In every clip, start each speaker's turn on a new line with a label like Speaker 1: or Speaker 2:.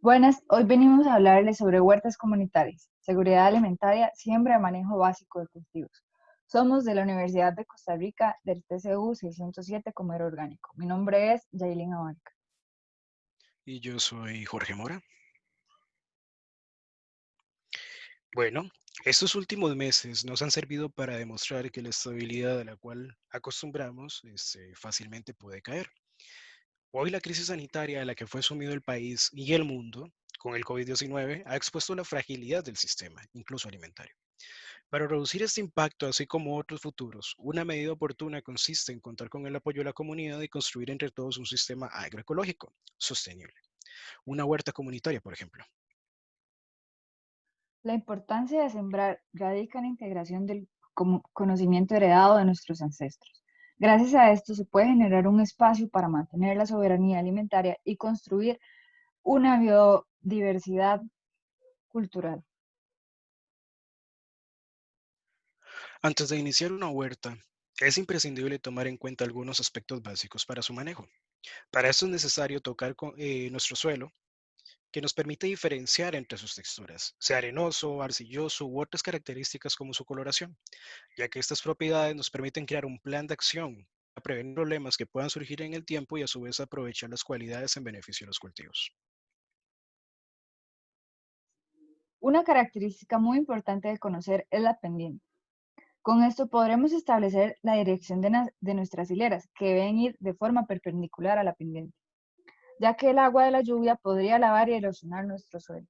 Speaker 1: Buenas, hoy venimos a hablarles sobre huertas comunitarias, seguridad alimentaria, siembra y manejo básico de cultivos. Somos de la Universidad de Costa Rica del TCU 607 Comer Orgánico. Mi nombre es Yailin Abarca.
Speaker 2: Y yo soy Jorge Mora. Bueno, estos últimos meses nos han servido para demostrar que la estabilidad a la cual acostumbramos este, fácilmente puede caer. Hoy la crisis sanitaria a la que fue sumido el país y el mundo con el COVID-19 ha expuesto la fragilidad del sistema, incluso alimentario. Para reducir este impacto, así como otros futuros, una medida oportuna consiste en contar con el apoyo de la comunidad y construir entre todos un sistema agroecológico sostenible. Una huerta comunitaria, por ejemplo.
Speaker 1: La importancia de sembrar radica en la integración del conocimiento heredado de nuestros ancestros. Gracias a esto se puede generar un espacio para mantener la soberanía alimentaria y construir una biodiversidad cultural.
Speaker 2: Antes de iniciar una huerta, es imprescindible tomar en cuenta algunos aspectos básicos para su manejo. Para esto es necesario tocar con, eh, nuestro suelo, que nos permite diferenciar entre sus texturas, sea arenoso, arcilloso u otras características como su coloración, ya que estas propiedades nos permiten crear un plan de acción para prevenir problemas que puedan surgir en el tiempo y a su vez aprovechar las cualidades en beneficio de los cultivos.
Speaker 1: Una característica muy importante de conocer es la pendiente. Con esto podremos establecer la dirección de, de nuestras hileras, que deben ir de forma perpendicular a la pendiente ya que el agua de la lluvia podría lavar y erosionar nuestro suelo.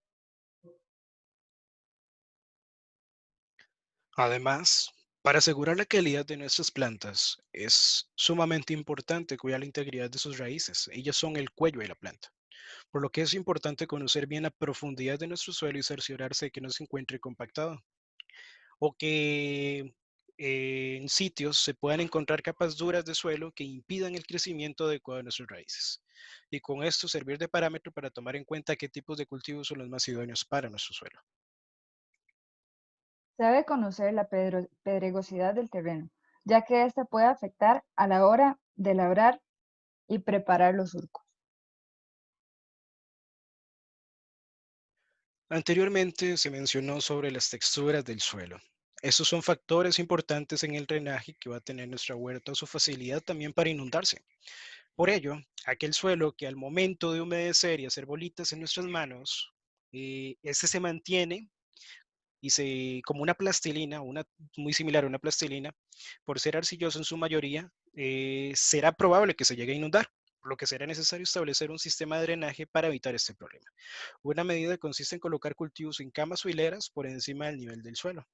Speaker 2: Además, para asegurar la calidad de nuestras plantas, es sumamente importante cuidar la integridad de sus raíces. Ellas son el cuello de la planta. Por lo que es importante conocer bien la profundidad de nuestro suelo y cerciorarse de que no se encuentre compactado. O que en sitios se puedan encontrar capas duras de suelo que impidan el crecimiento adecuado de nuestras raíces. Y con esto servir de parámetro para tomar en cuenta qué tipos de cultivos son los más idóneos para nuestro suelo.
Speaker 1: Se debe conocer la pedregosidad del terreno, ya que ésta puede afectar a la hora de labrar y preparar los surcos.
Speaker 2: Anteriormente se mencionó sobre las texturas del suelo. Estos son factores importantes en el drenaje que va a tener nuestra huerta o su facilidad también para inundarse. Por ello, aquel suelo que al momento de humedecer y hacer bolitas en nuestras manos, eh, este se mantiene y se, como una plastilina, una, muy similar a una plastilina, por ser arcilloso en su mayoría, eh, será probable que se llegue a inundar, por lo que será necesario establecer un sistema de drenaje para evitar este problema. Una medida consiste en colocar cultivos en camas o hileras por encima del nivel del suelo.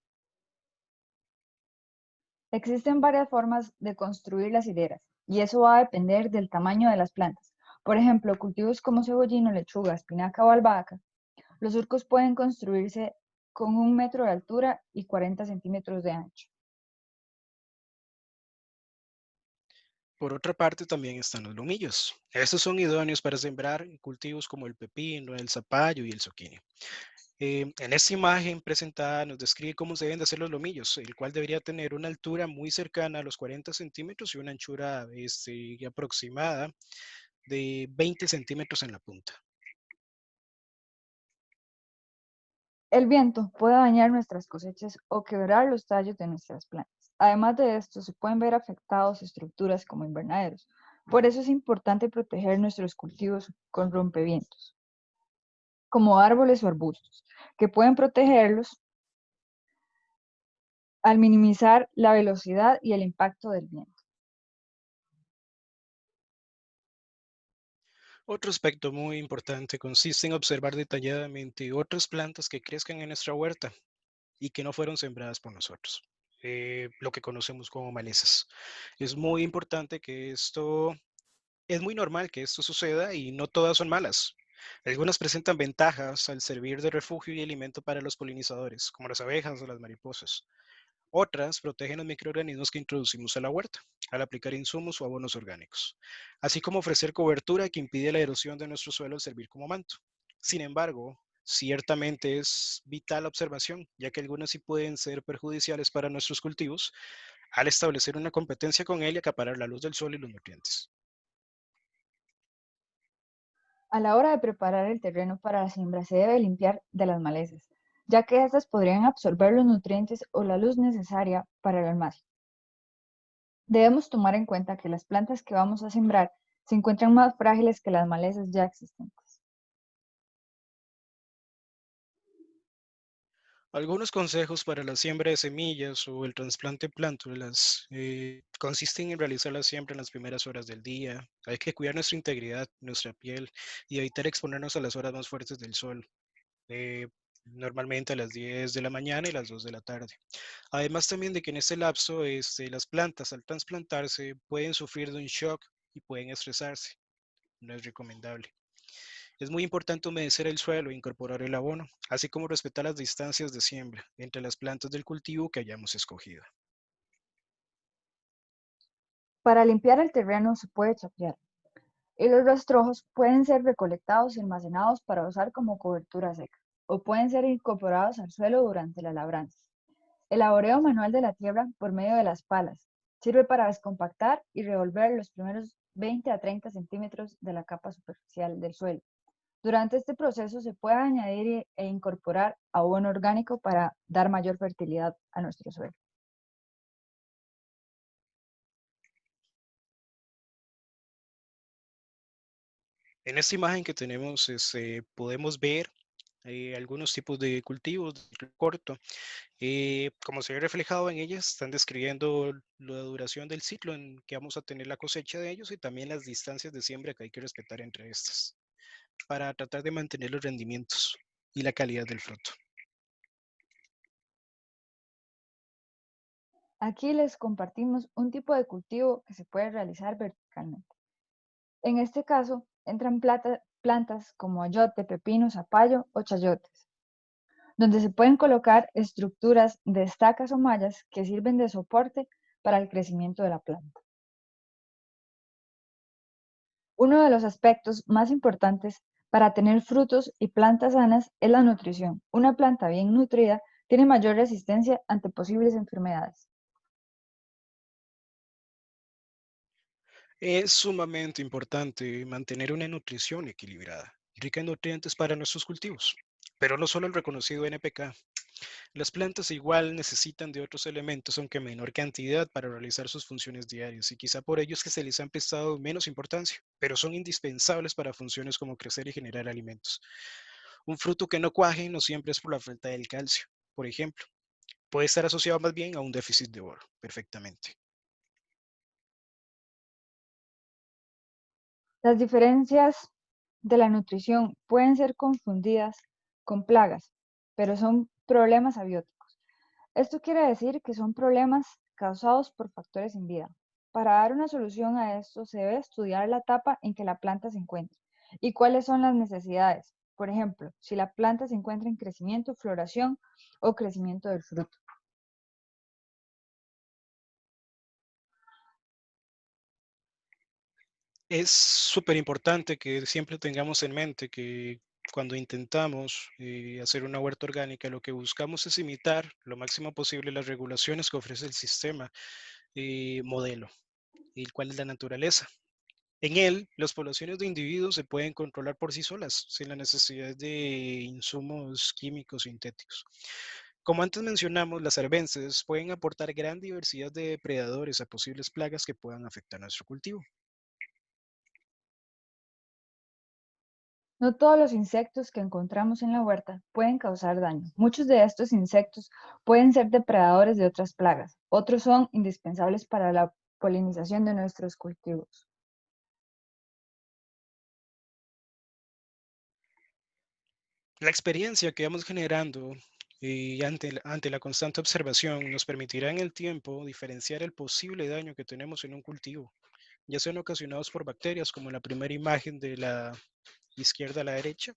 Speaker 1: Existen varias formas de construir las hileras y eso va a depender del tamaño de las plantas. Por ejemplo, cultivos como cebollino, lechuga, espinaca o albahaca. Los surcos pueden construirse con un metro de altura y 40 centímetros de ancho.
Speaker 2: Por otra parte, también están los lomillos. Estos son idóneos para sembrar cultivos como el pepino, el zapallo y el zucchini. Eh, en esta imagen presentada nos describe cómo se deben de hacer los lomillos, el cual debería tener una altura muy cercana a los 40 centímetros y una anchura este, aproximada de 20 centímetros en la punta.
Speaker 1: El viento puede dañar nuestras cosechas o quebrar los tallos de nuestras plantas. Además de esto, se pueden ver afectados estructuras como invernaderos. Por eso es importante proteger nuestros cultivos con rompevientos como árboles o arbustos, que pueden protegerlos al minimizar la velocidad y el impacto del viento.
Speaker 2: Otro aspecto muy importante consiste en observar detalladamente otras plantas que crezcan en nuestra huerta y que no fueron sembradas por nosotros, eh, lo que conocemos como malezas. Es muy importante que esto, es muy normal que esto suceda y no todas son malas. Algunas presentan ventajas al servir de refugio y alimento para los polinizadores, como las abejas o las mariposas. Otras protegen los microorganismos que introducimos a la huerta al aplicar insumos o abonos orgánicos, así como ofrecer cobertura que impide la erosión de nuestro suelo al servir como manto. Sin embargo, ciertamente es vital observación, ya que algunas sí pueden ser perjudiciales para nuestros cultivos al establecer una competencia con él y acaparar la luz del sol y los nutrientes.
Speaker 1: A la hora de preparar el terreno para la siembra se debe limpiar de las malezas, ya que éstas podrían absorber los nutrientes o la luz necesaria para el almacén. Debemos tomar en cuenta que las plantas que vamos a sembrar se encuentran más frágiles que las malezas ya existentes.
Speaker 2: Algunos consejos para la siembra de semillas o el trasplante de plántulas eh, consisten en realizar la siembra en las primeras horas del día. Hay que cuidar nuestra integridad, nuestra piel y evitar exponernos a las horas más fuertes del sol, eh, normalmente a las 10 de la mañana y las 2 de la tarde. Además también de que en este lapso este, las plantas al trasplantarse pueden sufrir de un shock y pueden estresarse. No es recomendable. Es muy importante humedecer el suelo e incorporar el abono, así como respetar las distancias de siembra entre las plantas del cultivo que hayamos escogido.
Speaker 1: Para limpiar el terreno se puede chapear, y los rastrojos pueden ser recolectados y almacenados para usar como cobertura seca, o pueden ser incorporados al suelo durante la labranza. El laboreo manual de la tierra por medio de las palas sirve para descompactar y revolver los primeros 20 a 30 centímetros de la capa superficial del suelo, durante este proceso se puede añadir e incorporar abono orgánico para dar mayor fertilidad a nuestro suelo.
Speaker 2: En esta imagen que tenemos este, podemos ver eh, algunos tipos de cultivos de corto. Eh, como se ve reflejado en ellas, están describiendo la duración del ciclo en que vamos a tener la cosecha de ellos y también las distancias de siembra que hay que respetar entre estas para tratar de mantener los rendimientos y la calidad del fruto.
Speaker 1: Aquí les compartimos un tipo de cultivo que se puede realizar verticalmente. En este caso, entran plantas como ayote, pepino, zapallo o chayotes, donde se pueden colocar estructuras de estacas o mallas que sirven de soporte para el crecimiento de la planta. Uno de los aspectos más importantes para tener frutos y plantas sanas es la nutrición. Una planta bien nutrida tiene mayor resistencia ante posibles enfermedades.
Speaker 2: Es sumamente importante mantener una nutrición equilibrada, rica en nutrientes para nuestros cultivos, pero no solo el reconocido NPK, las plantas igual necesitan de otros elementos, aunque en menor cantidad, para realizar sus funciones diarias, y quizá por ello que se les han prestado menos importancia, pero son indispensables para funciones como crecer y generar alimentos. Un fruto que no cuaje no siempre es por la falta del calcio, por ejemplo. Puede estar asociado más bien a un déficit de oro, perfectamente.
Speaker 1: Las diferencias de la nutrición pueden ser confundidas con plagas, pero son problemas abióticos. Esto quiere decir que son problemas causados por factores en vida. Para dar una solución a esto se debe estudiar la etapa en que la planta se encuentra y cuáles son las necesidades. Por ejemplo, si la planta se encuentra en crecimiento, floración o crecimiento del fruto.
Speaker 2: Es súper importante que siempre tengamos en mente que cuando intentamos eh, hacer una huerta orgánica, lo que buscamos es imitar lo máximo posible las regulaciones que ofrece el sistema eh, modelo, el cual es la naturaleza. En él, las poblaciones de individuos se pueden controlar por sí solas, sin la necesidad de insumos químicos sintéticos. Como antes mencionamos, las arbences pueden aportar gran diversidad de depredadores a posibles plagas que puedan afectar nuestro cultivo.
Speaker 1: No todos los insectos que encontramos en la huerta pueden causar daño. Muchos de estos insectos pueden ser depredadores de otras plagas. Otros son indispensables para la polinización de nuestros cultivos.
Speaker 2: La experiencia que vamos generando y ante, ante la constante observación nos permitirá en el tiempo diferenciar el posible daño que tenemos en un cultivo, ya sean ocasionados por bacterias como la primera imagen de la izquierda a la derecha,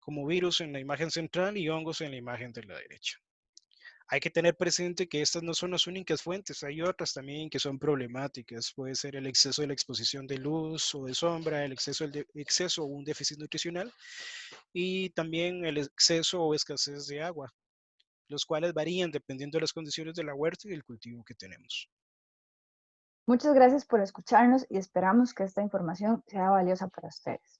Speaker 2: como virus en la imagen central y hongos en la imagen de la derecha. Hay que tener presente que estas no son las únicas fuentes, hay otras también que son problemáticas. Puede ser el exceso de la exposición de luz o de sombra, el exceso, de, exceso o un déficit nutricional y también el exceso o escasez de agua, los cuales varían dependiendo de las condiciones de la huerta y del cultivo que tenemos.
Speaker 1: Muchas gracias por escucharnos y esperamos que esta información sea valiosa para ustedes.